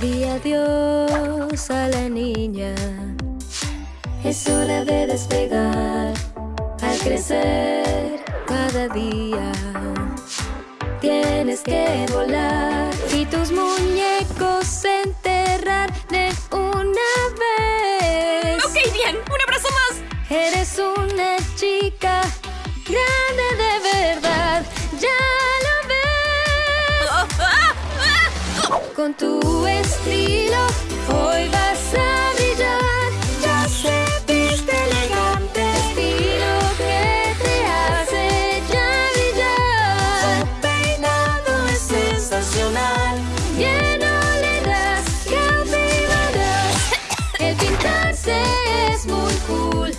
Di adiós a la niña. Es hora de despegar al crecer cada día. Tienes que volar y tus muñecos enterrar de una vez. Ok, bien, un abrazo más. Eres una chica con tu estilo hoy vas a brillar. Ya sé, viste elegante, estilo que te hace ya brillar. Su peinado es sensacional. Lleno le das, cautivarás. El pintarse es muy cool.